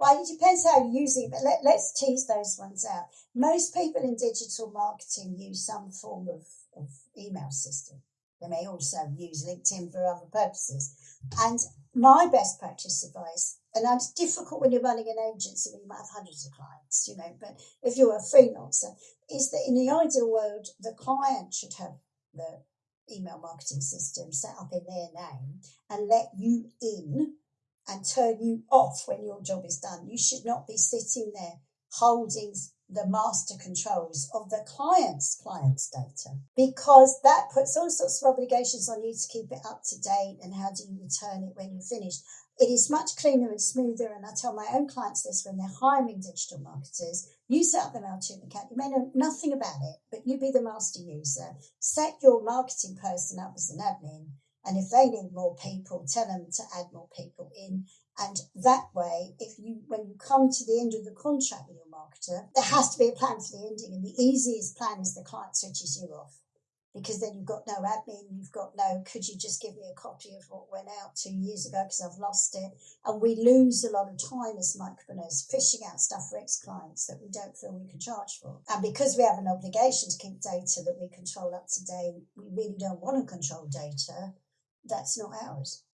Well, it depends how you're using it, but let, let's tease those ones out. Most people in digital marketing use some form of, of email system. They may also use LinkedIn for other purposes. And my best practice advice, and it's difficult when you're running an agency when you might have hundreds of clients, you know, but if you're a freelancer, is that in the ideal world, the client should have the email marketing system set up in their name and let you in and turn you off when your job is done. You should not be sitting there holding the master controls of the client's client's data because that puts all sorts of obligations on you to keep it up to date and how do you return it when you're finished. It is much cleaner and smoother, and I tell my own clients this when they're hiring digital marketers. You set up the MailChimp account, you may know nothing about it, but you be the master user. Set your marketing person up as an admin, and if they need more people, tell them to add more people in. And that way, if you when you come to the end of the contract with your marketer, there has to be a plan for the ending. And the easiest plan is the client switches you off. Because then you've got no admin, you've got no, could you just give me a copy of what went out two years ago because I've lost it? And we lose a lot of time as micropreneurs fishing out stuff for ex clients that we don't feel we can charge for. And because we have an obligation to keep data that we control up to date, we really don't want to control data that's not ours.